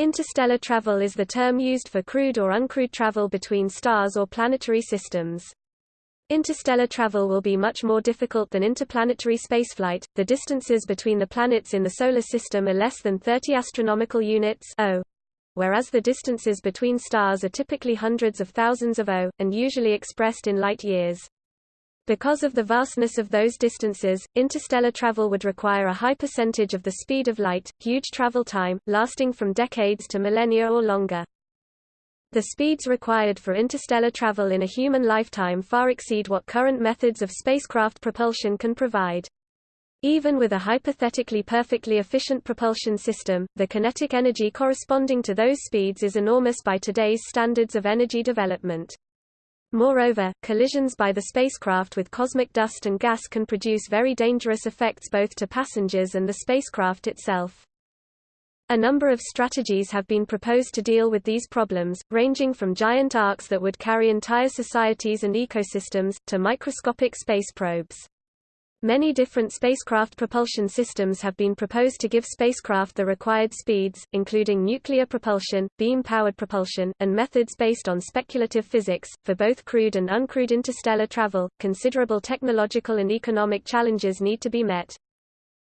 Interstellar travel is the term used for crewed or uncrewed travel between stars or planetary systems. Interstellar travel will be much more difficult than interplanetary spaceflight. The distances between the planets in the solar system are less than 30 astronomical units (O), whereas the distances between stars are typically hundreds of thousands of O and usually expressed in light years. Because of the vastness of those distances, interstellar travel would require a high percentage of the speed of light, huge travel time, lasting from decades to millennia or longer. The speeds required for interstellar travel in a human lifetime far exceed what current methods of spacecraft propulsion can provide. Even with a hypothetically perfectly efficient propulsion system, the kinetic energy corresponding to those speeds is enormous by today's standards of energy development. Moreover, collisions by the spacecraft with cosmic dust and gas can produce very dangerous effects both to passengers and the spacecraft itself. A number of strategies have been proposed to deal with these problems, ranging from giant arks that would carry entire societies and ecosystems, to microscopic space probes. Many different spacecraft propulsion systems have been proposed to give spacecraft the required speeds, including nuclear propulsion, beam-powered propulsion, and methods based on speculative physics. For both crewed and uncrewed interstellar travel, considerable technological and economic challenges need to be met.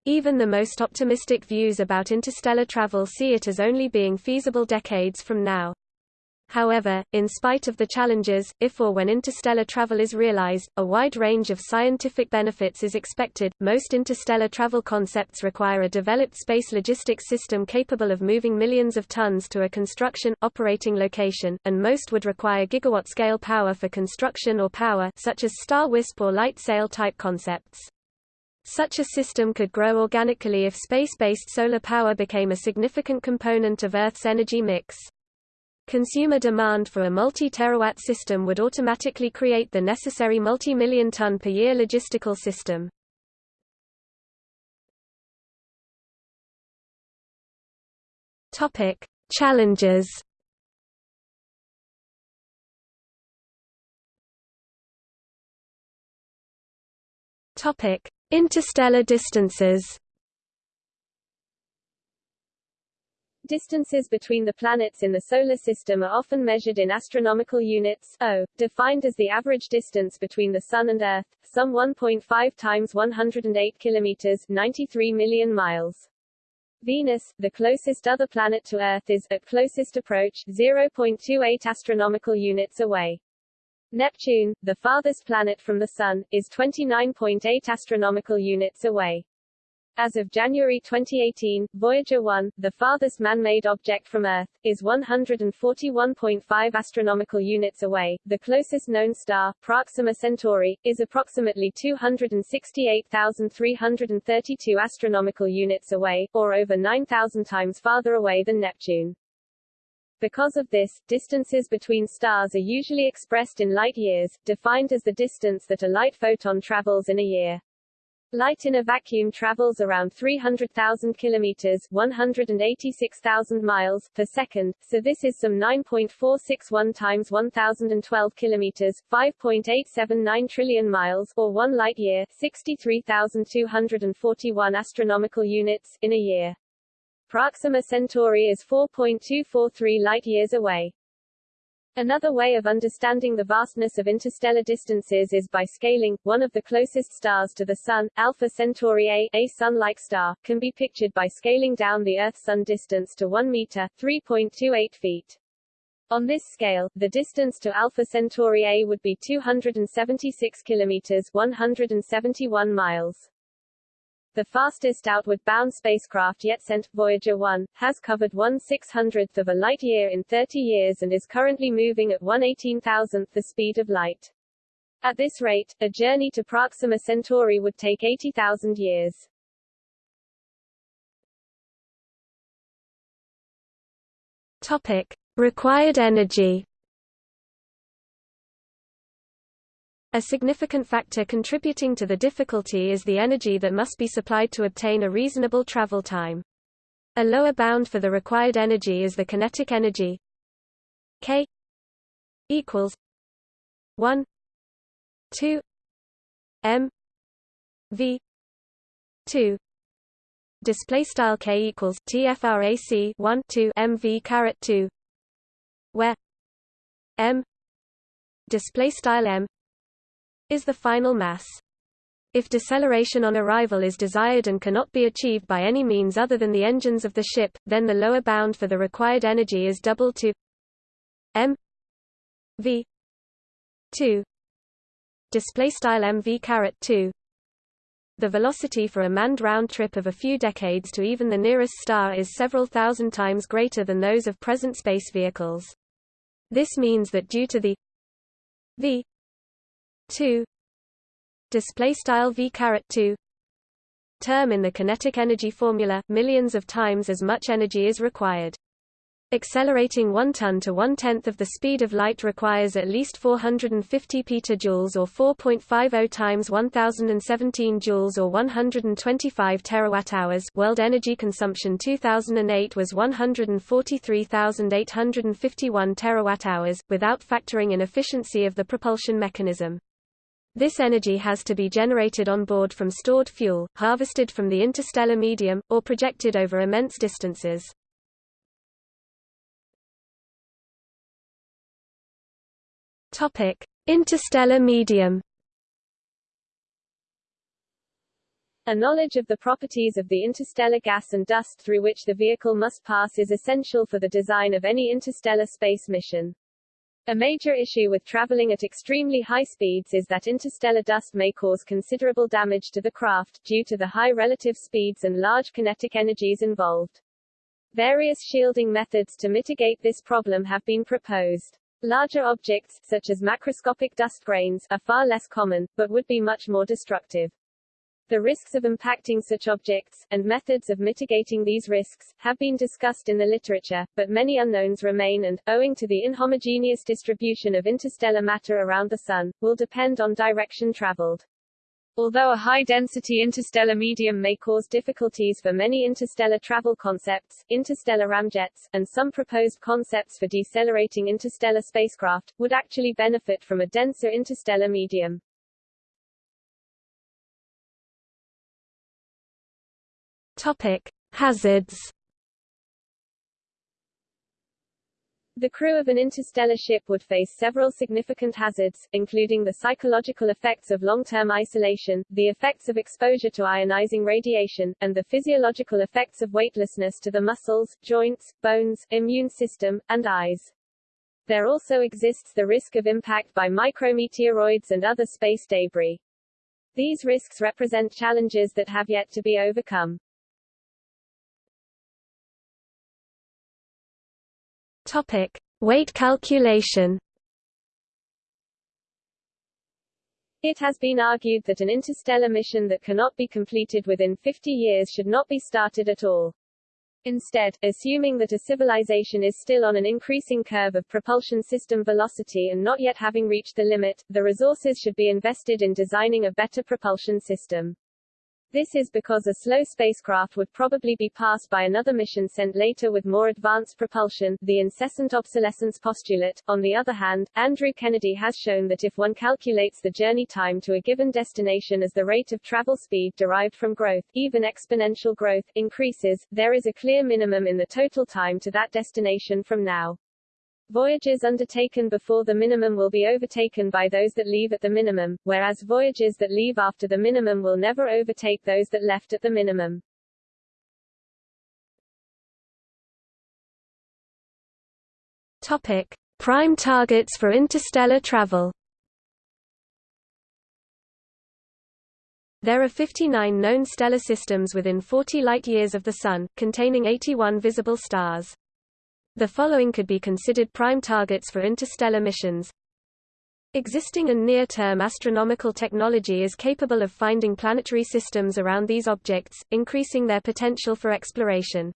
Even the most optimistic views about interstellar travel see it as only being feasible decades from now. However, in spite of the challenges, if or when interstellar travel is realized, a wide range of scientific benefits is expected. Most interstellar travel concepts require a developed space logistics system capable of moving millions of tons to a construction, operating location, and most would require gigawatt-scale power for construction or power such as Starwisp or light sail type concepts. Such a system could grow organically if space-based solar power became a significant component of Earth's energy mix. Consumer demand for a multi-terawatt system would automatically create the necessary multi-million ton per year logistical system. Topic: Challenges. Topic: Interstellar distances. Distances between the planets in the Solar System are often measured in astronomical units, O, defined as the average distance between the Sun and Earth, some 1.5 times 108 kilometers 93 million miles. Venus, the closest other planet to Earth is, at closest approach, 0.28 astronomical units away. Neptune, the farthest planet from the Sun, is 29.8 astronomical units away. As of January 2018, Voyager 1, the farthest man-made object from Earth, is 141.5 astronomical units away. The closest known star, Proxima Centauri, is approximately 268,332 astronomical units away, or over 9,000 times farther away than Neptune. Because of this, distances between stars are usually expressed in light years, defined as the distance that a light photon travels in a year. Light in a vacuum travels around 300,000 kilometers, 186,000 miles per second, so this is some 9.461 times 1012 kilometers, 5.879 trillion miles or 1 light year, 63,241 astronomical units in a year. Proxima Centauri is 4.243 light years away. Another way of understanding the vastness of interstellar distances is by scaling. One of the closest stars to the Sun, Alpha Centauri A, a Sun-like star, can be pictured by scaling down the Earth-Sun distance to 1 meter, 3.28 feet. On this scale, the distance to Alpha Centauri A would be 276 kilometers, 171 miles. The fastest outward-bound spacecraft yet sent, Voyager 1, has covered 1 600th of a light year in 30 years and is currently moving at 1 18,000th the speed of light. At this rate, a journey to Proxima Centauri would take 80,000 years. Topic. Required energy A significant factor contributing to the difficulty is the energy that must be supplied to obtain a reasonable travel time. A lower bound for the required energy is the kinetic energy K equals 1 2 m v 2 display style k equals tfrac 1 2 mv caret 2 where m display style m is the final mass. If deceleration on arrival is desired and cannot be achieved by any means other than the engines of the ship, then the lower bound for the required energy is doubled to m v 2 display style mv caret 2 the velocity for a manned round trip of a few decades to even the nearest star is several thousand times greater than those of present space vehicles. This means that due to the v 2 display style v caret 2 term in the kinetic energy formula, millions of times as much energy is required. Accelerating 1 ton to one-tenth of the speed of light requires at least 450 petajoules or 4.50 times 1017 joules or 125 terawatt-hours. World energy consumption 2008 was 143,851 terawatt-hours, without factoring in efficiency of the propulsion mechanism. This energy has to be generated on board from stored fuel, harvested from the interstellar medium, or projected over immense distances. Topic: Interstellar medium. A knowledge of the properties of the interstellar gas and dust through which the vehicle must pass is essential for the design of any interstellar space mission. A major issue with traveling at extremely high speeds is that interstellar dust may cause considerable damage to the craft, due to the high relative speeds and large kinetic energies involved. Various shielding methods to mitigate this problem have been proposed. Larger objects, such as macroscopic dust grains, are far less common, but would be much more destructive. The risks of impacting such objects, and methods of mitigating these risks, have been discussed in the literature, but many unknowns remain and, owing to the inhomogeneous distribution of interstellar matter around the Sun, will depend on direction traveled. Although a high-density interstellar medium may cause difficulties for many interstellar travel concepts, interstellar ramjets, and some proposed concepts for decelerating interstellar spacecraft, would actually benefit from a denser interstellar medium. Topic. Hazards The crew of an interstellar ship would face several significant hazards, including the psychological effects of long-term isolation, the effects of exposure to ionizing radiation, and the physiological effects of weightlessness to the muscles, joints, bones, immune system, and eyes. There also exists the risk of impact by micrometeoroids and other space debris. These risks represent challenges that have yet to be overcome. Topic: Weight calculation. It has been argued that an interstellar mission that cannot be completed within 50 years should not be started at all. Instead, assuming that a civilization is still on an increasing curve of propulsion system velocity and not yet having reached the limit, the resources should be invested in designing a better propulsion system. This is because a slow spacecraft would probably be passed by another mission sent later with more advanced propulsion, the incessant obsolescence postulate. On the other hand, Andrew Kennedy has shown that if one calculates the journey time to a given destination as the rate of travel speed derived from growth, even exponential growth, increases, there is a clear minimum in the total time to that destination from now. Voyages undertaken before the minimum will be overtaken by those that leave at the minimum, whereas voyages that leave after the minimum will never overtake those that left at the minimum. Topic: Prime targets for interstellar travel. There are 59 known stellar systems within 40 light-years of the Sun, containing 81 visible stars. The following could be considered prime targets for interstellar missions. Existing and near-term astronomical technology is capable of finding planetary systems around these objects, increasing their potential for exploration.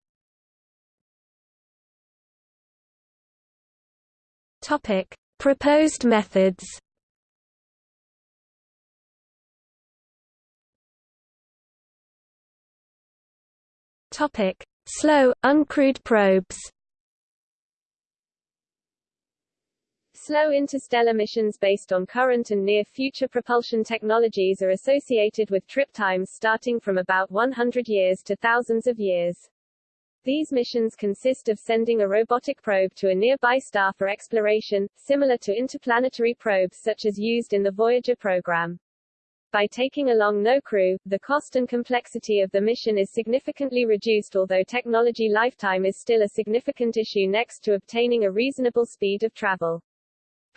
Topic: Proposed methods. Topic: Slow, uncrewed probes. Slow interstellar missions based on current and near-future propulsion technologies are associated with trip times starting from about 100 years to thousands of years. These missions consist of sending a robotic probe to a nearby star for exploration, similar to interplanetary probes such as used in the Voyager program. By taking along no crew, the cost and complexity of the mission is significantly reduced although technology lifetime is still a significant issue next to obtaining a reasonable speed of travel.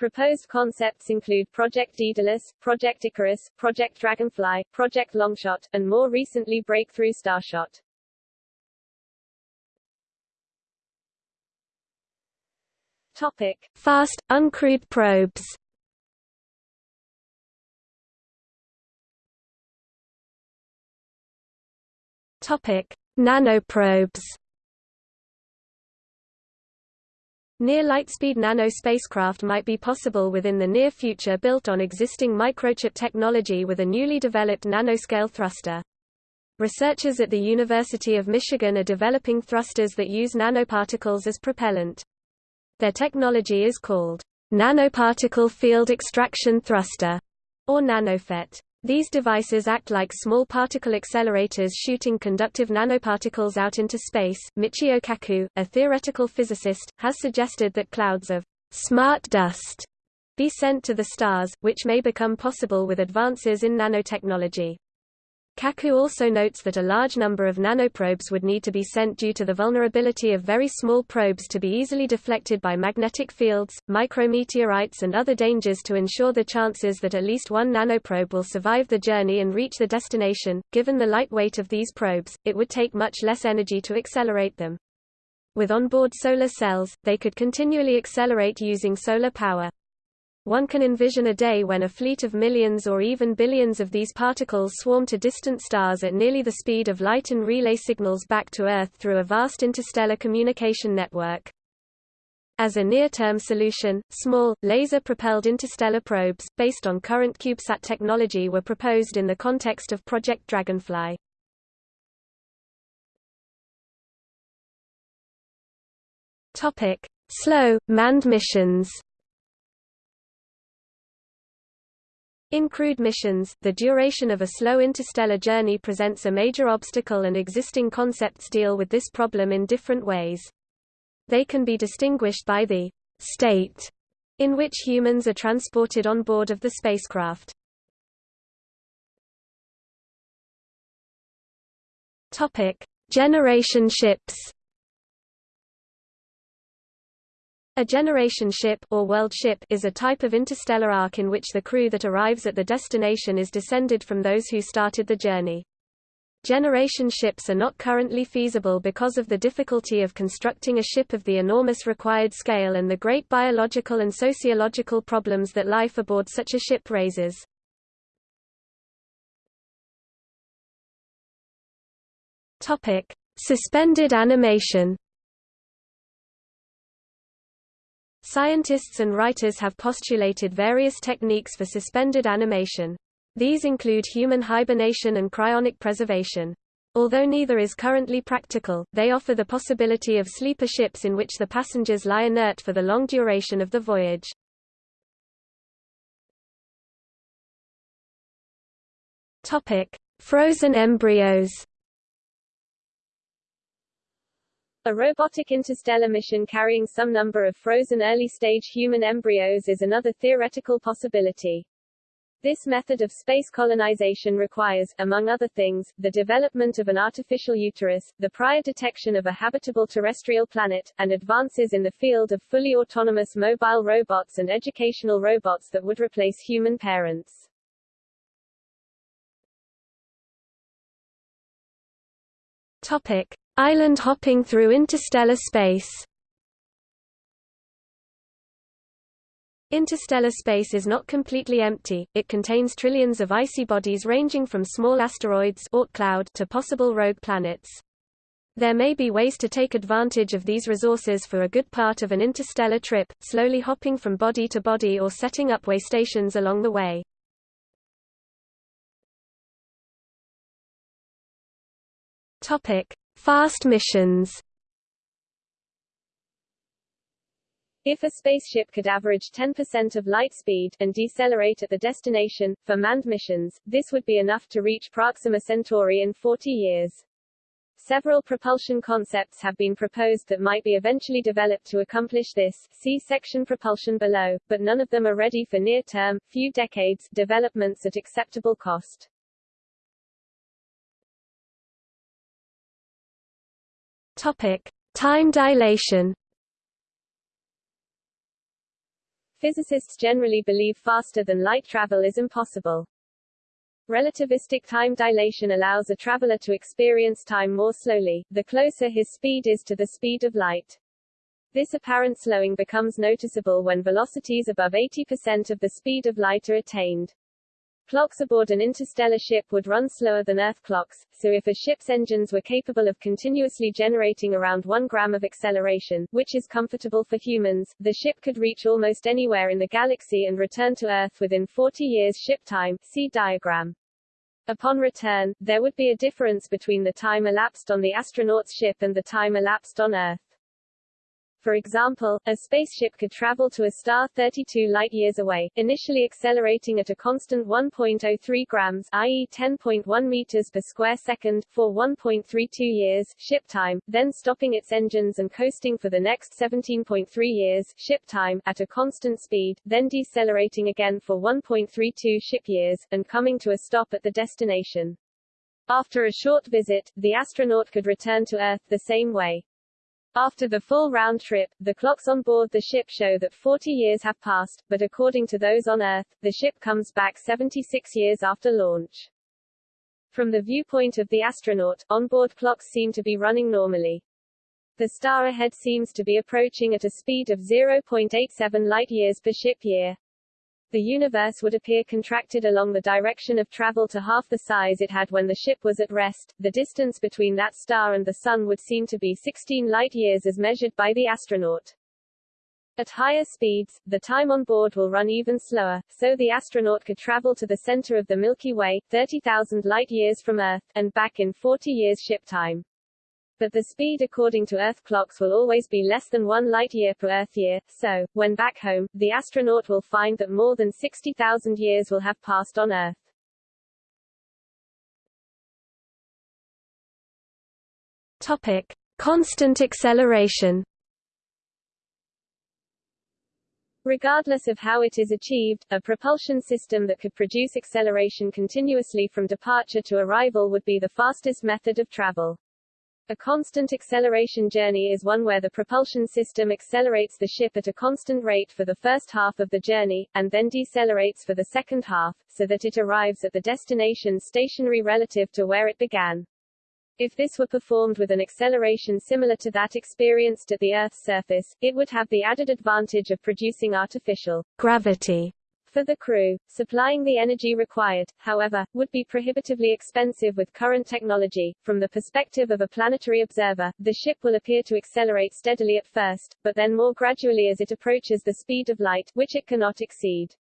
Proposed concepts include Project Daedalus, Project Icarus, Project Dragonfly, Project Longshot, and more recently Breakthrough Starshot. Topic. Fast, uncrewed probes Topic: Nanoprobes. Near lightspeed nano spacecraft might be possible within the near future built on existing microchip technology with a newly developed nanoscale thruster. Researchers at the University of Michigan are developing thrusters that use nanoparticles as propellant. Their technology is called nanoparticle field extraction thruster, or nanoFET. These devices act like small particle accelerators shooting conductive nanoparticles out into space. Michio Kaku, a theoretical physicist, has suggested that clouds of smart dust be sent to the stars, which may become possible with advances in nanotechnology. Kaku also notes that a large number of nanoprobes would need to be sent due to the vulnerability of very small probes to be easily deflected by magnetic fields, micrometeorites and other dangers to ensure the chances that at least one nanoprobe will survive the journey and reach the destination. Given the light weight of these probes, it would take much less energy to accelerate them. With onboard solar cells, they could continually accelerate using solar power. One can envision a day when a fleet of millions or even billions of these particles swarm to distant stars at nearly the speed of light and relay signals back to Earth through a vast interstellar communication network. As a near-term solution, small, laser-propelled interstellar probes, based on current CubeSat technology were proposed in the context of Project Dragonfly. Slow, manned missions In crewed missions, the duration of a slow interstellar journey presents a major obstacle and existing concepts deal with this problem in different ways. They can be distinguished by the state in which humans are transported on board of the spacecraft. Topic: Generation ships. A generation ship or world ship is a type of interstellar ark in which the crew that arrives at the destination is descended from those who started the journey. Generation ships are not currently feasible because of the difficulty of constructing a ship of the enormous required scale and the great biological and sociological problems that life aboard such a ship raises. Topic: Suspended animation Scientists and writers have postulated various techniques for suspended animation. These include human hibernation and cryonic preservation. Although neither is currently practical, they offer the possibility of sleeper ships in which the passengers lie inert for the long duration of the voyage. Topic: Frozen embryos. A robotic interstellar mission carrying some number of frozen early-stage human embryos is another theoretical possibility. This method of space colonization requires, among other things, the development of an artificial uterus, the prior detection of a habitable terrestrial planet, and advances in the field of fully autonomous mobile robots and educational robots that would replace human parents. Topic. Island hopping through interstellar space Interstellar space is not completely empty, it contains trillions of icy bodies ranging from small asteroids cloud to possible rogue planets. There may be ways to take advantage of these resources for a good part of an interstellar trip, slowly hopping from body to body or setting up way stations along the way. Topic: Fast missions If a spaceship could average 10% of light speed and decelerate at the destination, for manned missions, this would be enough to reach Proxima Centauri in 40 years. Several propulsion concepts have been proposed that might be eventually developed to accomplish this, see section propulsion below, but none of them are ready for near-term, few decades, developments at acceptable cost. Time dilation Physicists generally believe faster than light travel is impossible. Relativistic time dilation allows a traveler to experience time more slowly, the closer his speed is to the speed of light. This apparent slowing becomes noticeable when velocities above 80% of the speed of light are attained. Clocks aboard an interstellar ship would run slower than Earth clocks, so if a ship's engines were capable of continuously generating around 1 gram of acceleration, which is comfortable for humans, the ship could reach almost anywhere in the galaxy and return to Earth within 40 years ship time, see diagram. Upon return, there would be a difference between the time elapsed on the astronaut's ship and the time elapsed on Earth. For example, a spaceship could travel to a star 32 light-years away, initially accelerating at a constant 1.03 grams i.e. 10.1 meters per square second, for 1.32 years ship time, then stopping its engines and coasting for the next 17.3 years ship time, at a constant speed, then decelerating again for 1.32 ship years, and coming to a stop at the destination. After a short visit, the astronaut could return to Earth the same way. After the full round trip, the clocks on board the ship show that 40 years have passed, but according to those on Earth, the ship comes back 76 years after launch. From the viewpoint of the astronaut, onboard clocks seem to be running normally. The star ahead seems to be approaching at a speed of 0.87 light-years per ship year the universe would appear contracted along the direction of travel to half the size it had when the ship was at rest. The distance between that star and the Sun would seem to be 16 light-years as measured by the astronaut. At higher speeds, the time on board will run even slower, so the astronaut could travel to the center of the Milky Way, 30,000 light-years from Earth, and back in 40 years ship time but the speed according to Earth clocks will always be less than one light-year per Earth year, so, when back home, the astronaut will find that more than 60,000 years will have passed on Earth. Topic. Constant acceleration Regardless of how it is achieved, a propulsion system that could produce acceleration continuously from departure to arrival would be the fastest method of travel. A constant acceleration journey is one where the propulsion system accelerates the ship at a constant rate for the first half of the journey, and then decelerates for the second half, so that it arrives at the destination stationary relative to where it began. If this were performed with an acceleration similar to that experienced at the Earth's surface, it would have the added advantage of producing artificial gravity for the crew. Supplying the energy required, however, would be prohibitively expensive with current technology. From the perspective of a planetary observer, the ship will appear to accelerate steadily at first, but then more gradually as it approaches the speed of light, which it cannot exceed.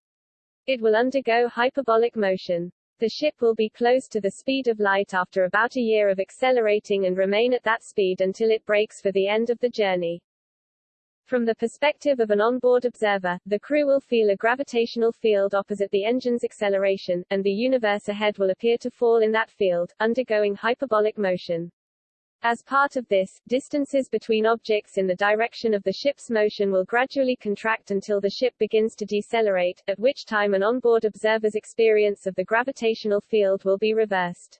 It will undergo hyperbolic motion. The ship will be close to the speed of light after about a year of accelerating and remain at that speed until it brakes for the end of the journey. From the perspective of an onboard observer, the crew will feel a gravitational field opposite the engine's acceleration, and the universe ahead will appear to fall in that field, undergoing hyperbolic motion. As part of this, distances between objects in the direction of the ship's motion will gradually contract until the ship begins to decelerate, at which time an onboard observer's experience of the gravitational field will be reversed.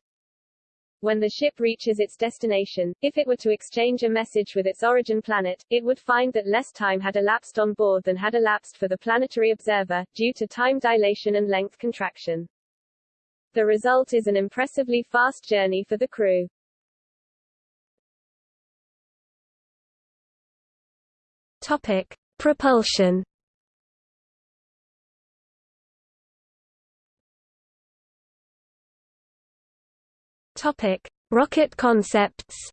When the ship reaches its destination, if it were to exchange a message with its origin planet, it would find that less time had elapsed on board than had elapsed for the planetary observer, due to time dilation and length contraction. The result is an impressively fast journey for the crew. Topic. Propulsion Topic: Rocket concepts.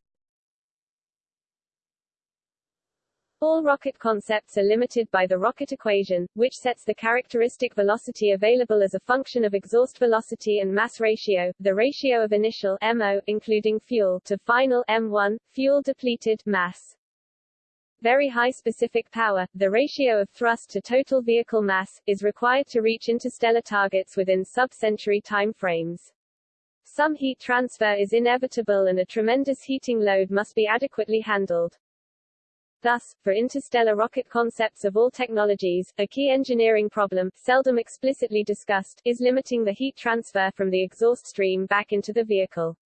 All rocket concepts are limited by the rocket equation, which sets the characteristic velocity available as a function of exhaust velocity and mass ratio, the ratio of initial MO including fuel to final M1 fuel depleted mass. very high specific power, the ratio of thrust to total vehicle mass, is required to reach interstellar targets within sub-century time frames. Some heat transfer is inevitable and a tremendous heating load must be adequately handled. Thus, for interstellar rocket concepts of all technologies, a key engineering problem, seldom explicitly discussed, is limiting the heat transfer from the exhaust stream back into the vehicle.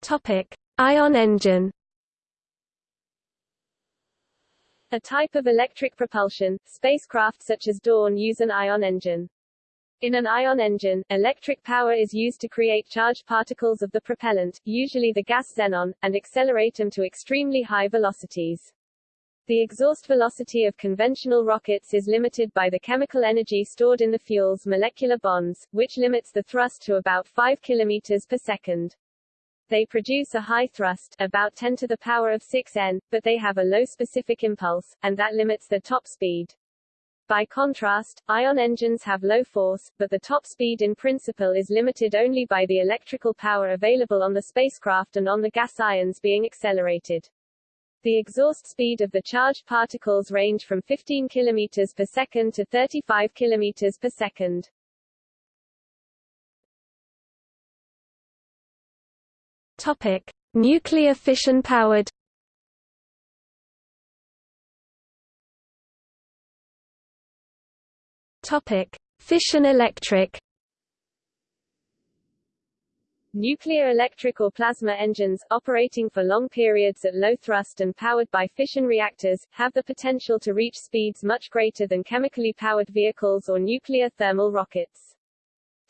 Topic: Ion engine. A type of electric propulsion, spacecraft such as Dawn use an ion engine. In an ion engine, electric power is used to create charged particles of the propellant, usually the gas xenon, and accelerate them to extremely high velocities. The exhaust velocity of conventional rockets is limited by the chemical energy stored in the fuel's molecular bonds, which limits the thrust to about 5 km per second. They produce a high thrust, about 10 to the power of 6 n, but they have a low specific impulse, and that limits their top speed. By contrast, ion engines have low force, but the top speed in principle is limited only by the electrical power available on the spacecraft and on the gas ions being accelerated. The exhaust speed of the charged particles range from 15 km per second to 35 km per second. Topic: Nuclear fission powered Topic: Fission electric. Nuclear electric or plasma engines, operating for long periods at low thrust and powered by fission reactors, have the potential to reach speeds much greater than chemically powered vehicles or nuclear thermal rockets.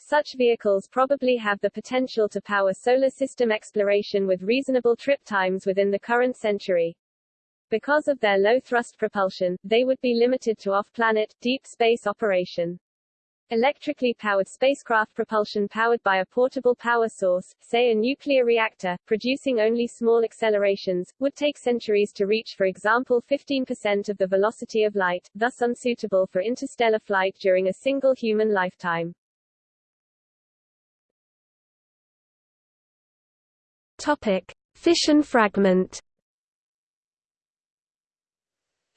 Such vehicles probably have the potential to power solar system exploration with reasonable trip times within the current century. Because of their low thrust propulsion, they would be limited to off-planet, deep space operation. Electrically powered spacecraft propulsion powered by a portable power source, say a nuclear reactor, producing only small accelerations, would take centuries to reach for example 15% of the velocity of light, thus unsuitable for interstellar flight during a single human lifetime. Topic. Fission fragment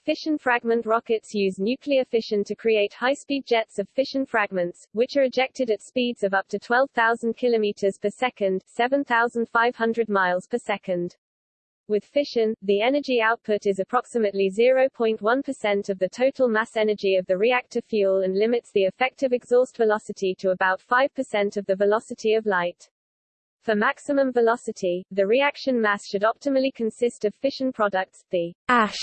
Fission fragment rockets use nuclear fission to create high-speed jets of fission fragments, which are ejected at speeds of up to 12,000 km per second, 7,500 miles per second. With fission, the energy output is approximately 0.1% of the total mass energy of the reactor fuel and limits the effective exhaust velocity to about 5% of the velocity of light. For maximum velocity, the reaction mass should optimally consist of fission products, the ash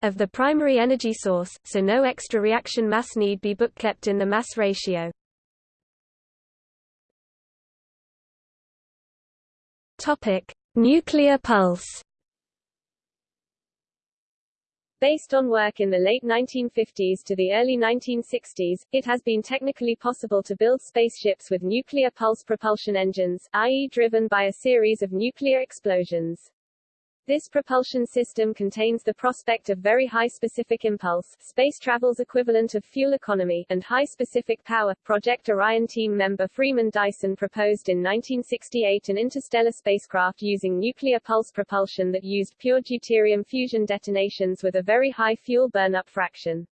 of the primary energy source, so no extra reaction mass need be bookkept in the mass ratio. Topic: Nuclear pulse. Based on work in the late 1950s to the early 1960s, it has been technically possible to build spaceships with nuclear pulse propulsion engines, i.e. driven by a series of nuclear explosions. This propulsion system contains the prospect of very high specific impulse, space travel's equivalent of fuel economy, and high specific power. Project Orion team member Freeman Dyson proposed in 1968 an interstellar spacecraft using nuclear pulse propulsion that used pure deuterium fusion detonations with a very high fuel burn-up fraction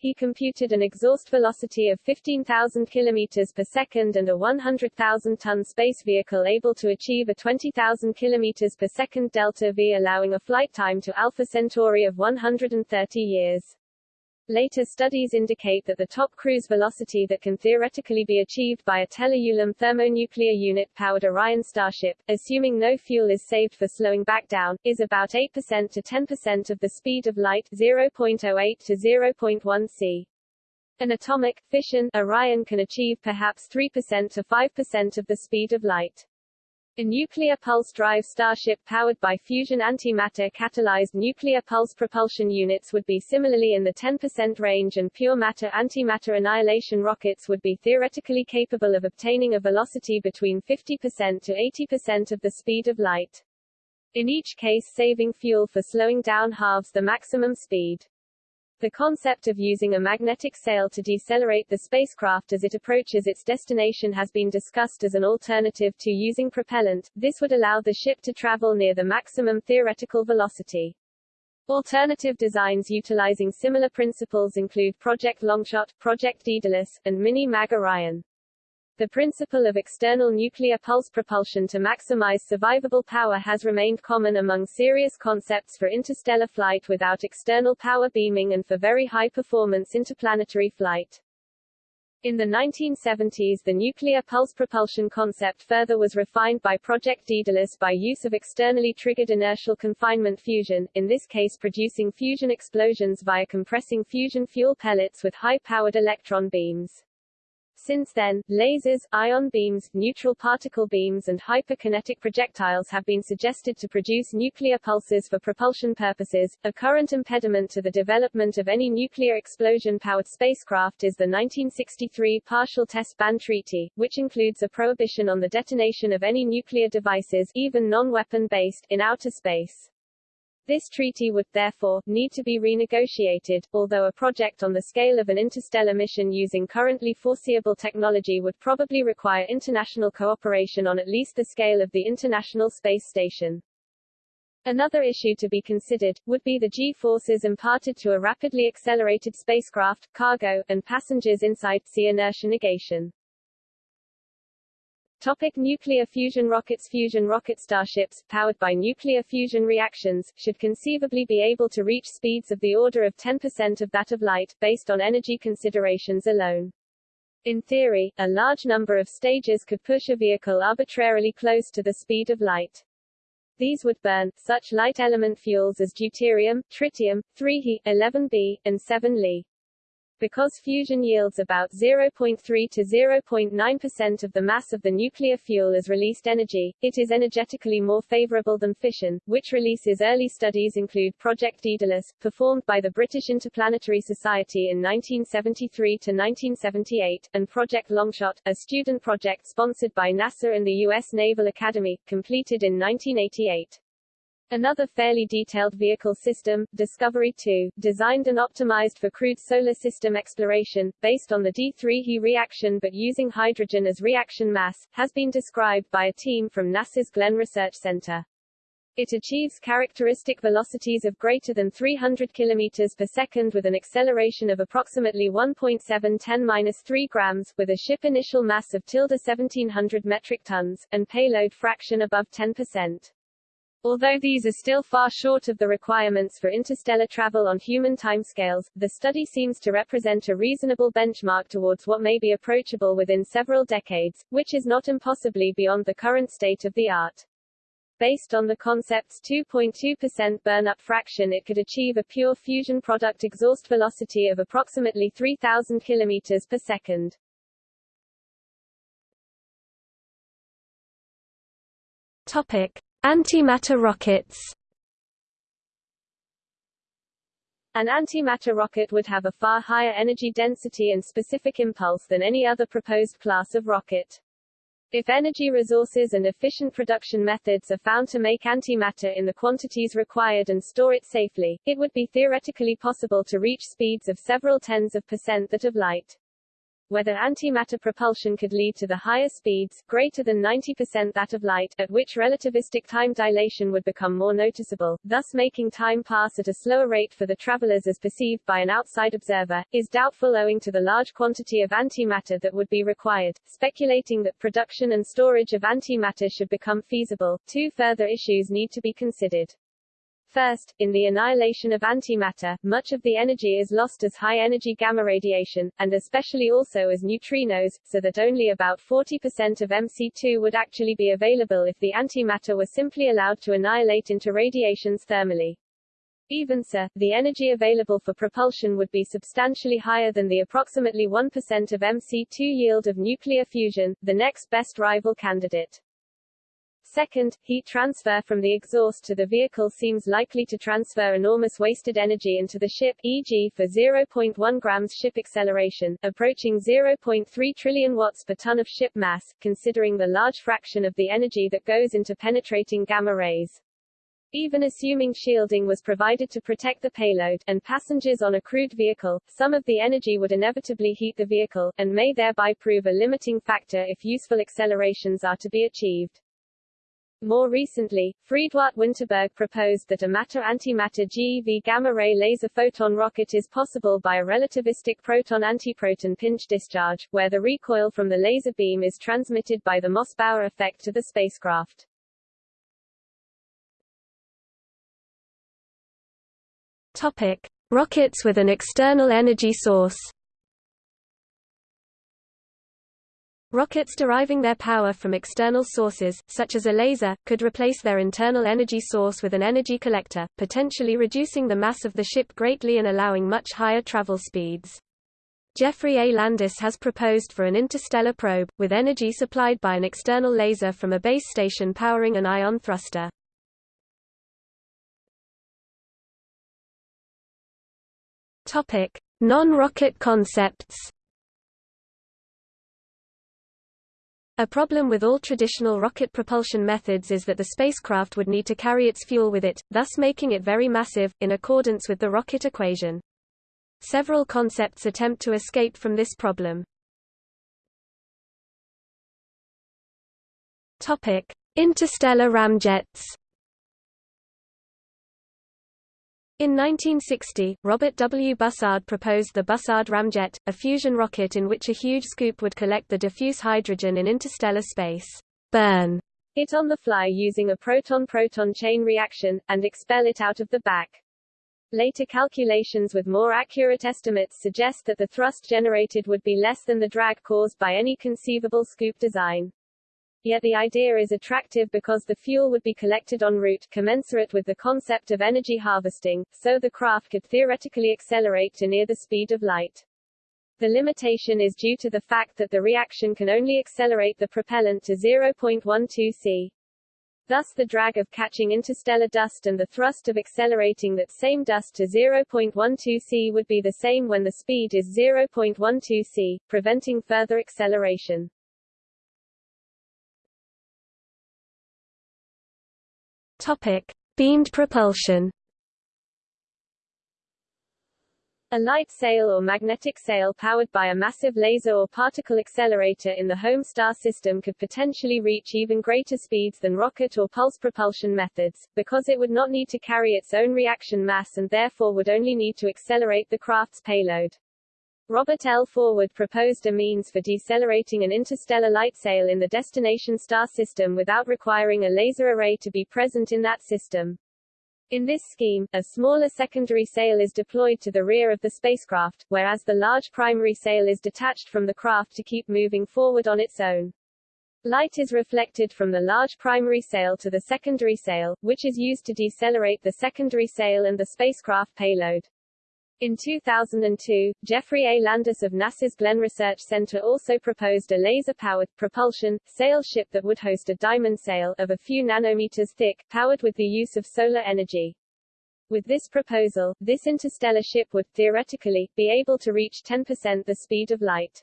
he computed an exhaust velocity of 15,000 km per second and a 100,000-ton space vehicle able to achieve a 20,000 km per second delta V allowing a flight time to Alpha Centauri of 130 years. Later studies indicate that the top cruise velocity that can theoretically be achieved by a Teller-Ulam thermonuclear unit-powered Orion Starship, assuming no fuel is saved for slowing back down, is about 8% to 10% of the speed of light 0.08 to 0.1 c. An atomic, fission, Orion can achieve perhaps 3% to 5% of the speed of light. A nuclear pulse drive Starship powered by fusion antimatter catalyzed nuclear pulse propulsion units would be similarly in the 10% range and pure matter antimatter annihilation rockets would be theoretically capable of obtaining a velocity between 50% to 80% of the speed of light. In each case saving fuel for slowing down halves the maximum speed. The concept of using a magnetic sail to decelerate the spacecraft as it approaches its destination has been discussed as an alternative to using propellant. This would allow the ship to travel near the maximum theoretical velocity. Alternative designs utilizing similar principles include Project Longshot, Project Daedalus, and Mini-Mag Orion. The principle of external nuclear pulse propulsion to maximize survivable power has remained common among serious concepts for interstellar flight without external power beaming and for very high-performance interplanetary flight. In the 1970s the nuclear pulse propulsion concept further was refined by Project Daedalus by use of externally triggered inertial confinement fusion, in this case producing fusion explosions via compressing fusion fuel pellets with high-powered electron beams. Since then, lasers, ion beams, neutral particle beams and hyperkinetic projectiles have been suggested to produce nuclear pulses for propulsion purposes. A current impediment to the development of any nuclear explosion-powered spacecraft is the 1963 Partial Test Ban Treaty, which includes a prohibition on the detonation of any nuclear devices, even non-weapon based, in outer space. This treaty would, therefore, need to be renegotiated, although a project on the scale of an interstellar mission using currently foreseeable technology would probably require international cooperation on at least the scale of the International Space Station. Another issue to be considered, would be the G-forces imparted to a rapidly accelerated spacecraft, cargo, and passengers inside, see inertia negation. Topic nuclear fusion rockets Fusion rocket starships, powered by nuclear fusion reactions, should conceivably be able to reach speeds of the order of 10% of that of light, based on energy considerations alone. In theory, a large number of stages could push a vehicle arbitrarily close to the speed of light. These would burn, such light element fuels as deuterium, tritium, 3He, 11B, and 7Li. Because fusion yields about 0.3 to 0.9% of the mass of the nuclear fuel as released energy, it is energetically more favorable than fission, which releases early studies include Project Daedalus, performed by the British Interplanetary Society in 1973 to 1978, and Project Longshot, a student project sponsored by NASA and the U.S. Naval Academy, completed in 1988. Another fairly detailed vehicle system, Discovery 2, designed and optimized for crewed solar system exploration, based on the D3He reaction but using hydrogen as reaction mass, has been described by a team from NASA's Glenn Research Center. It achieves characteristic velocities of greater than 300 km per second with an acceleration of approximately 1.7 10-3 grams, with a ship initial mass of tilde 1700 metric tons, and payload fraction above 10%. Although these are still far short of the requirements for interstellar travel on human timescales, the study seems to represent a reasonable benchmark towards what may be approachable within several decades, which is not impossibly beyond the current state of the art. Based on the concept's 2.2% burn-up fraction it could achieve a pure fusion product exhaust velocity of approximately 3,000 km per second. Topic. Antimatter rockets An antimatter rocket would have a far higher energy density and specific impulse than any other proposed class of rocket. If energy resources and efficient production methods are found to make antimatter in the quantities required and store it safely, it would be theoretically possible to reach speeds of several tens of percent that of light whether antimatter propulsion could lead to the higher speeds, greater than 90% that of light, at which relativistic time dilation would become more noticeable, thus making time pass at a slower rate for the travelers as perceived by an outside observer, is doubtful owing to the large quantity of antimatter that would be required. Speculating that production and storage of antimatter should become feasible, two further issues need to be considered. First, in the annihilation of antimatter, much of the energy is lost as high-energy gamma radiation, and especially also as neutrinos, so that only about 40% of MC2 would actually be available if the antimatter were simply allowed to annihilate into radiations thermally. Even so, the energy available for propulsion would be substantially higher than the approximately 1% of MC2 yield of nuclear fusion, the next best rival candidate. Second, heat transfer from the exhaust to the vehicle seems likely to transfer enormous wasted energy into the ship, e.g. for 0.1 grams ship acceleration, approaching 0.3 trillion watts per ton of ship mass, considering the large fraction of the energy that goes into penetrating gamma rays. Even assuming shielding was provided to protect the payload, and passengers on a crewed vehicle, some of the energy would inevitably heat the vehicle, and may thereby prove a limiting factor if useful accelerations are to be achieved. More recently, Friedwardt Winterberg proposed that a matter-antimatter GeV gamma-ray laser photon rocket is possible by a relativistic proton-antiproton pinch discharge, where the recoil from the laser beam is transmitted by the Mossbauer effect to the spacecraft. Topic: Rockets with an external energy source. Rockets deriving their power from external sources, such as a laser, could replace their internal energy source with an energy collector, potentially reducing the mass of the ship greatly and allowing much higher travel speeds. Jeffrey A. Landis has proposed for an interstellar probe, with energy supplied by an external laser from a base station powering an ion thruster. Non-rocket concepts. A problem with all traditional rocket propulsion methods is that the spacecraft would need to carry its fuel with it, thus making it very massive, in accordance with the rocket equation. Several concepts attempt to escape from this problem. Topic: Interstellar ramjets. In 1960, Robert W. Bussard proposed the Bussard ramjet, a fusion rocket in which a huge scoop would collect the diffuse hydrogen in interstellar space, burn it on the fly using a proton-proton chain reaction, and expel it out of the back. Later calculations with more accurate estimates suggest that the thrust generated would be less than the drag caused by any conceivable scoop design. Yet the idea is attractive because the fuel would be collected en route, commensurate with the concept of energy harvesting, so the craft could theoretically accelerate to near the speed of light. The limitation is due to the fact that the reaction can only accelerate the propellant to 0.12 c. Thus the drag of catching interstellar dust and the thrust of accelerating that same dust to 0.12 c would be the same when the speed is 0.12 c, preventing further acceleration. Topic: Beamed propulsion. A light sail or magnetic sail powered by a massive laser or particle accelerator in the home star system could potentially reach even greater speeds than rocket or pulse propulsion methods, because it would not need to carry its own reaction mass and therefore would only need to accelerate the craft's payload. Robert L. Forward proposed a means for decelerating an interstellar light sail in the destination star system without requiring a laser array to be present in that system. In this scheme, a smaller secondary sail is deployed to the rear of the spacecraft, whereas the large primary sail is detached from the craft to keep moving forward on its own. Light is reflected from the large primary sail to the secondary sail, which is used to decelerate the secondary sail and the spacecraft payload. In 2002, Jeffrey A. Landis of NASA's Glenn Research Center also proposed a laser-powered, propulsion, sail ship that would host a diamond sail, of a few nanometers thick, powered with the use of solar energy. With this proposal, this interstellar ship would, theoretically, be able to reach 10% the speed of light.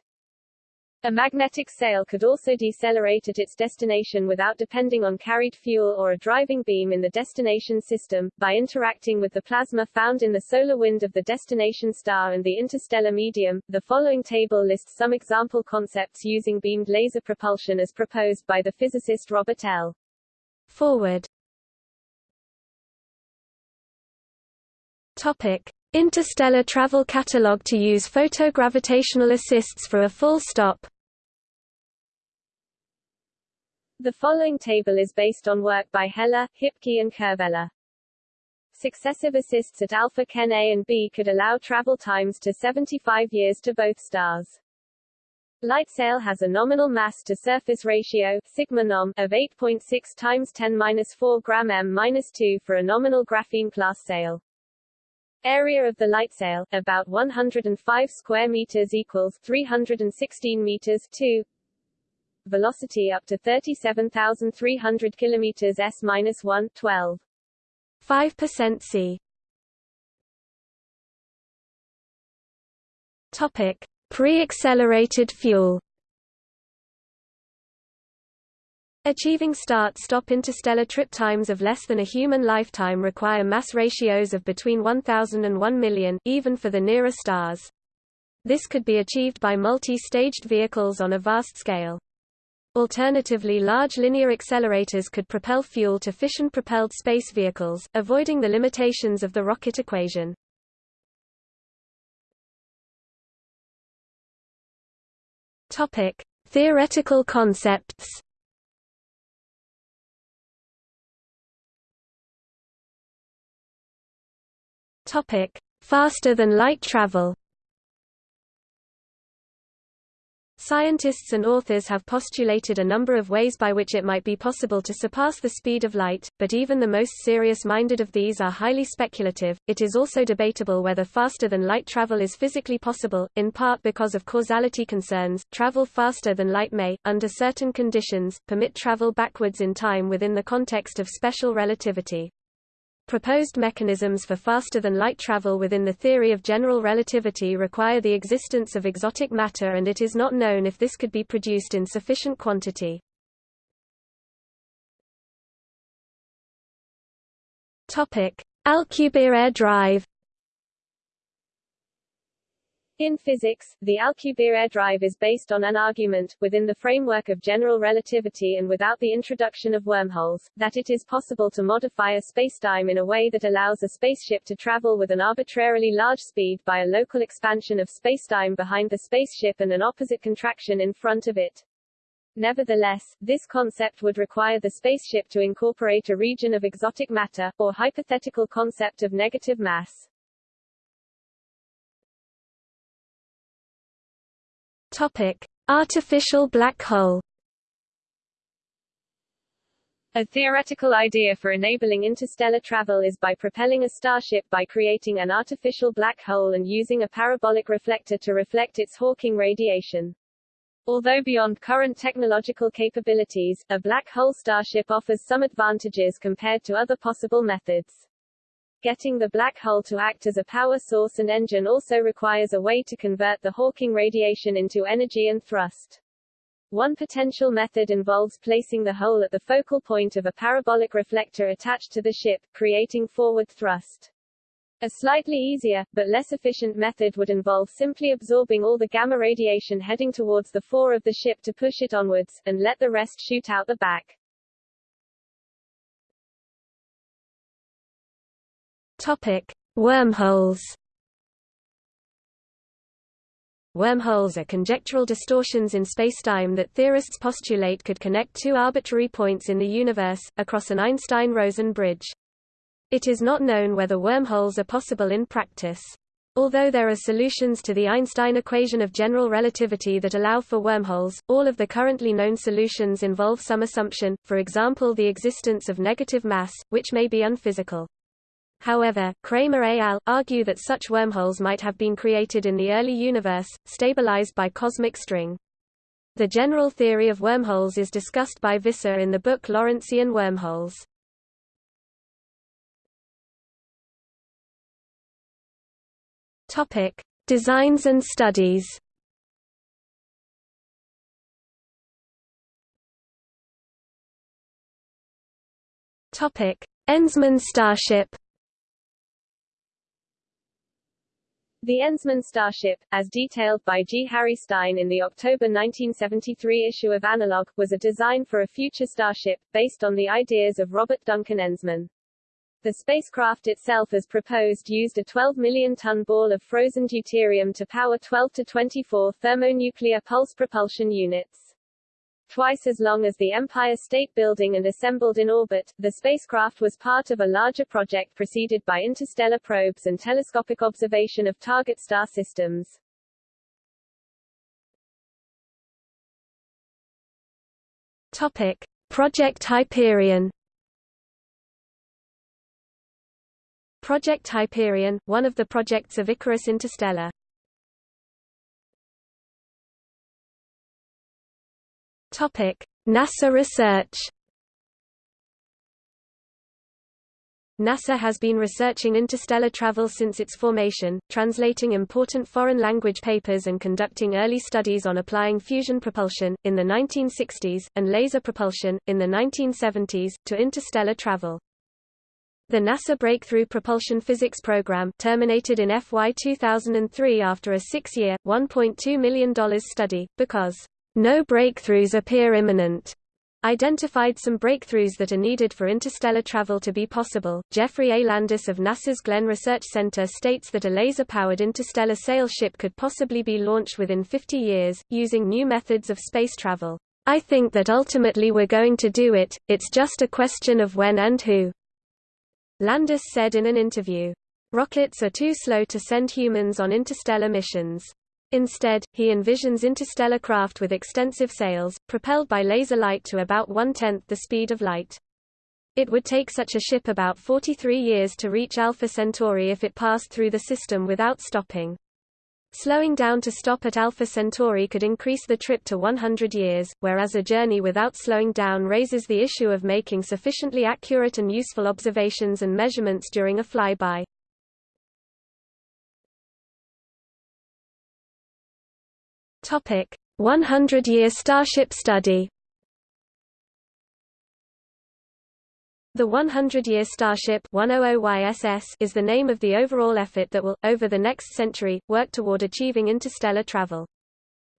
A magnetic sail could also decelerate at its destination without depending on carried fuel or a driving beam in the destination system, by interacting with the plasma found in the solar wind of the destination star and the interstellar medium. The following table lists some example concepts using beamed laser propulsion as proposed by the physicist Robert L. Forward. Topic. Interstellar Travel Catalog to use photogravitational assists for a full stop. The following table is based on work by Heller, Hippke and Kervella. Successive assists at alpha Cen A and B could allow travel times to 75 years to both stars. Lightsail has a nominal mass to surface ratio sigma nom of 8.6 times 10^-4 gram m-2 for a nominal graphene class sail. Area of the lightsail, about 105 square meters equals 316 meters 2. Velocity up to 37,300 kilometers s-1, 12. 5% C. Topic: Pre-accelerated fuel. Achieving start-stop interstellar trip times of less than a human lifetime require mass ratios of between 1,000 and 1 million, even for the nearer stars. This could be achieved by multi-staged vehicles on a vast scale. Alternatively large linear accelerators could propel fuel to fission-propelled space vehicles, avoiding the limitations of the rocket equation. Topic: Theoretical concepts. Topic: Faster than light travel. Scientists and authors have postulated a number of ways by which it might be possible to surpass the speed of light, but even the most serious-minded of these are highly speculative. It is also debatable whether faster than light travel is physically possible, in part because of causality concerns. Travel faster than light may, under certain conditions, permit travel backwards in time within the context of special relativity. Proposed mechanisms for faster-than-light travel within the theory of general relativity require the existence of exotic matter and it is not known if this could be produced in sufficient quantity. Alcubierre drive in physics, the Alcubierre drive is based on an argument, within the framework of general relativity and without the introduction of wormholes, that it is possible to modify a spacetime in a way that allows a spaceship to travel with an arbitrarily large speed by a local expansion of spacetime behind the spaceship and an opposite contraction in front of it. Nevertheless, this concept would require the spaceship to incorporate a region of exotic matter, or hypothetical concept of negative mass. Topic: Artificial black hole. A theoretical idea for enabling interstellar travel is by propelling a starship by creating an artificial black hole and using a parabolic reflector to reflect its Hawking radiation. Although beyond current technological capabilities, a black hole starship offers some advantages compared to other possible methods. Getting the black hole to act as a power source and engine also requires a way to convert the Hawking radiation into energy and thrust. One potential method involves placing the hole at the focal point of a parabolic reflector attached to the ship, creating forward thrust. A slightly easier, but less efficient method would involve simply absorbing all the gamma radiation heading towards the fore of the ship to push it onwards, and let the rest shoot out the back. Topic: Wormholes. Wormholes are conjectural distortions in spacetime that theorists postulate could connect two arbitrary points in the universe, across an Einstein-Rosen bridge. It is not known whether wormholes are possible in practice. Although there are solutions to the Einstein equation of general relativity that allow for wormholes, all of the currently known solutions involve some assumption, for example the existence of negative mass, which may be unphysical. However, Cramer et al. argue that such wormholes might have been created in the early universe, stabilized by cosmic string. The general theory of wormholes is discussed by Visser in the book Lorentzian wormholes. Topic: Designs and studies. Topic: Enzmann starship. The Enzmann starship, as detailed by G. Harry Stine in the October 1973 issue of Analog, was a design for a future starship, based on the ideas of Robert Duncan Enzmann. The spacecraft itself as proposed used a 12 million-ton ball of frozen deuterium to power 12 to 24 thermonuclear pulse propulsion units. Twice as long as the Empire State Building and assembled in orbit, the spacecraft was part of a larger project preceded by interstellar probes and telescopic observation of target star systems. Topic: Project Hyperion. Project Hyperion, one of the projects of Icarus Interstellar. NASA research. NASA has been researching interstellar travel since its formation, translating important foreign language papers and conducting early studies on applying fusion propulsion, in the 1960s, and laser propulsion, in the 1970s, to interstellar travel. The NASA Breakthrough Propulsion Physics Program terminated in FY 2003 after a six-year, $1.2 million study, because no breakthroughs appear imminent identified some breakthroughs that are needed for interstellar travel to be possible. Jeffrey A. Landis of NASA's Glenn Research Center states that a laser-powered interstellar sail ship could possibly be launched within 50 years, using new methods of space travel. I think that ultimately we're going to do it, it's just a question of when and who. Landis said in an interview. Rockets are too slow to send humans on interstellar missions. Instead, he envisions interstellar craft with extensive sails, propelled by laser light to about one-tenth the speed of light. It would take such a ship about 43 years to reach Alpha Centauri if it passed through the system without stopping. Slowing down to stop at Alpha Centauri could increase the trip to 100 years, whereas a journey without slowing down raises the issue of making sufficiently accurate and useful observations and measurements during a flyby. Topic: 100-year Starship study. The 100-year Starship 100YSS is the name of the overall effort that will, over the next century, work toward achieving interstellar travel.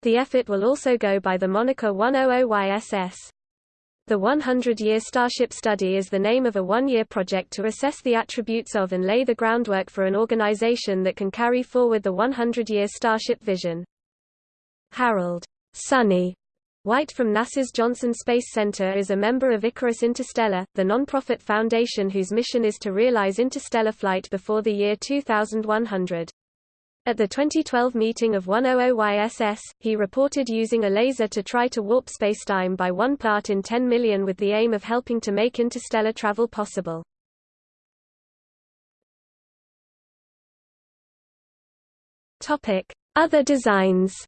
The effort will also go by the moniker 100YSS. The 100-year Starship study is the name of a one-year project to assess the attributes of and lay the groundwork for an organization that can carry forward the 100-year Starship vision. Harold Sonny White from NASA's Johnson Space Center is a member of Icarus Interstellar, the non-profit foundation whose mission is to realize interstellar flight before the year 2100. At the 2012 meeting of 100YSS, he reported using a laser to try to warp spacetime by one part in 10 million with the aim of helping to make interstellar travel possible. Other designs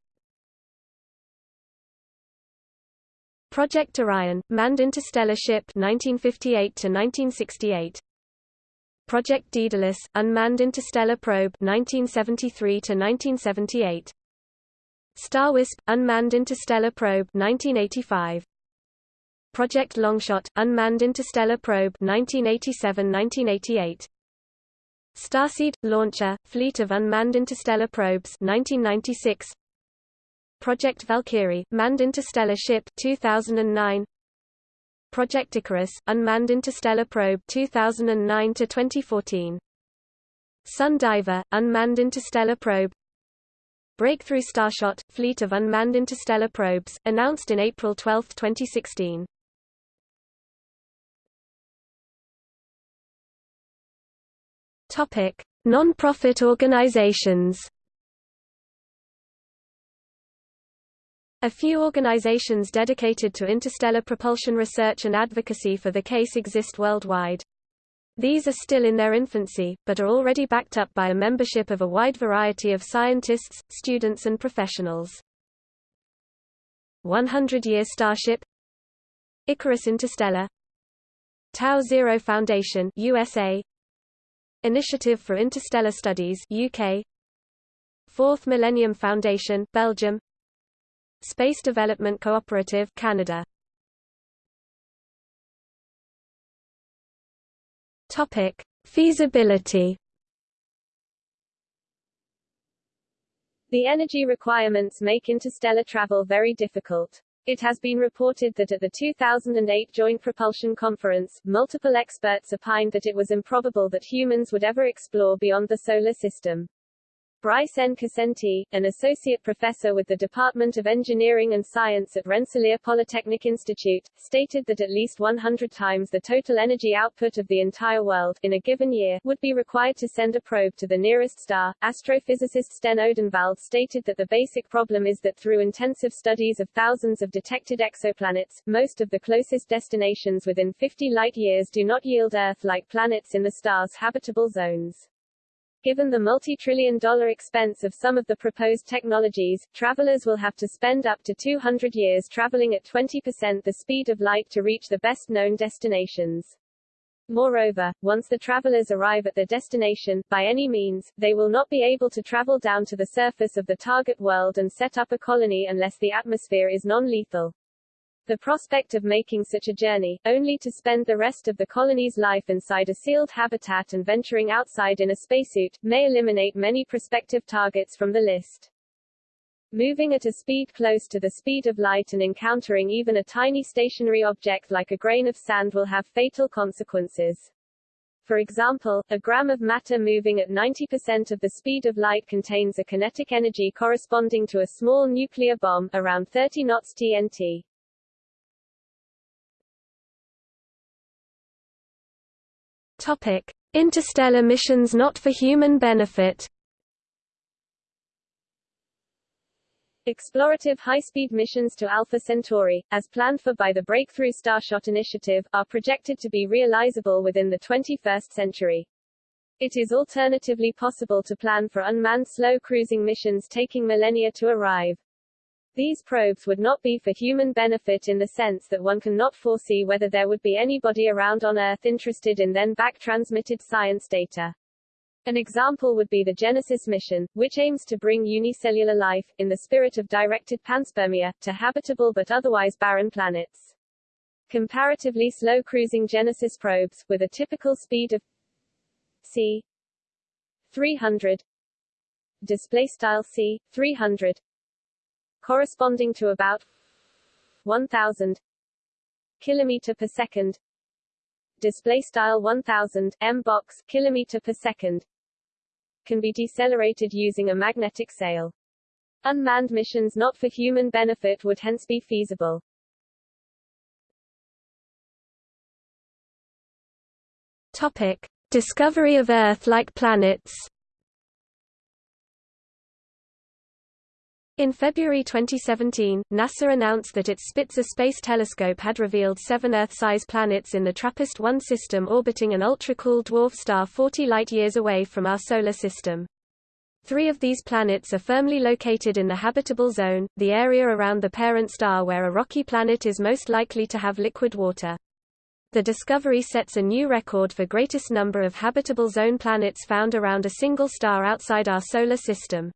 Project Orion, manned interstellar ship 1958 to 1968. Project Daedalus, unmanned interstellar probe 1973 to 1978. Starwisp, unmanned interstellar probe 1985. Project Longshot, unmanned interstellar probe 1987-1988. Starseed launcher, fleet of unmanned interstellar probes 1996. Project Valkyrie, manned interstellar ship 2009 Project Icarus, unmanned interstellar probe 2009 to 2014 Sun Diver, unmanned interstellar probe Breakthrough Starshot, fleet of unmanned interstellar probes, announced in April 12, 2016. Topic: Non-profit organizations. A few organizations dedicated to interstellar propulsion research and advocacy for the case exist worldwide. These are still in their infancy, but are already backed up by a membership of a wide variety of scientists, students and professionals. 100-Year Starship Icarus Interstellar Tau Zero Foundation USA Initiative for Interstellar Studies UK Fourth Millennium Foundation Belgium Space Development Cooperative Canada Topic Feasibility The energy requirements make interstellar travel very difficult. It has been reported that at the 2008 Joint Propulsion Conference, multiple experts opined that it was improbable that humans would ever explore beyond the Solar System. Brice N. Cassenti, an associate professor with the Department of Engineering and Science at Rensselaer Polytechnic Institute, stated that at least 100 times the total energy output of the entire world, in a given year, would be required to send a probe to the nearest star. Astrophysicist Sten Odenwald stated that the basic problem is that through intensive studies of thousands of detected exoplanets, most of the closest destinations within 50 light-years do not yield Earth-like planets in the star's habitable zones. Given the multi-trillion dollar expense of some of the proposed technologies, travelers will have to spend up to 200 years traveling at 20% the speed of light to reach the best-known destinations. Moreover, once the travelers arrive at their destination, by any means, they will not be able to travel down to the surface of the target world and set up a colony unless the atmosphere is non-lethal. The prospect of making such a journey, only to spend the rest of the colony's life inside a sealed habitat and venturing outside in a spacesuit, may eliminate many prospective targets from the list. Moving at a speed close to the speed of light and encountering even a tiny stationary object like a grain of sand will have fatal consequences. For example, a gram of matter moving at 90% of the speed of light contains a kinetic energy corresponding to a small nuclear bomb, around 30 knots TNT. Topic. Interstellar missions not for human benefit Explorative high-speed missions to Alpha Centauri, as planned for by the Breakthrough Starshot Initiative, are projected to be realizable within the 21st century. It is alternatively possible to plan for unmanned slow cruising missions taking millennia to arrive. These probes would not be for human benefit in the sense that one cannot foresee whether there would be anybody around on Earth interested in then back-transmitted science data. An example would be the Genesis mission, which aims to bring unicellular life, in the spirit of directed panspermia, to habitable but otherwise barren planets. Comparatively slow cruising Genesis probes, with a typical speed of c 300 display style c 300 corresponding to about 1000 kilometer per second display style 1000 m box kilometer per second can be decelerated using a magnetic sail. Unmanned missions not for human benefit would hence be feasible. Topic. Discovery of Earth-like planets In February 2017, NASA announced that its Spitzer Space Telescope had revealed seven Earth-size planets in the TRAPPIST-1 system orbiting an ultra-cool dwarf star 40 light-years away from our Solar System. Three of these planets are firmly located in the habitable zone, the area around the parent star where a rocky planet is most likely to have liquid water. The discovery sets a new record for greatest number of habitable zone planets found around a single star outside our Solar System.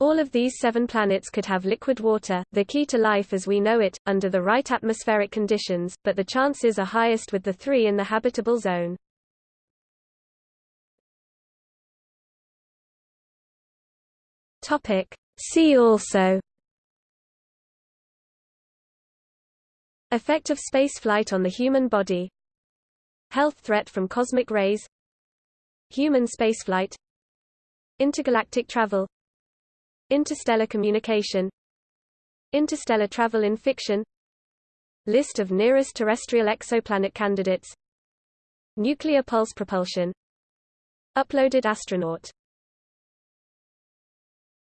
All of these seven planets could have liquid water, the key to life as we know it, under the right atmospheric conditions, but the chances are highest with the three in the habitable zone. See also. Effect of spaceflight on the human body. Health threat from cosmic rays. Human spaceflight. Intergalactic travel Interstellar communication Interstellar travel in fiction List of nearest terrestrial exoplanet candidates Nuclear pulse propulsion Uploaded astronaut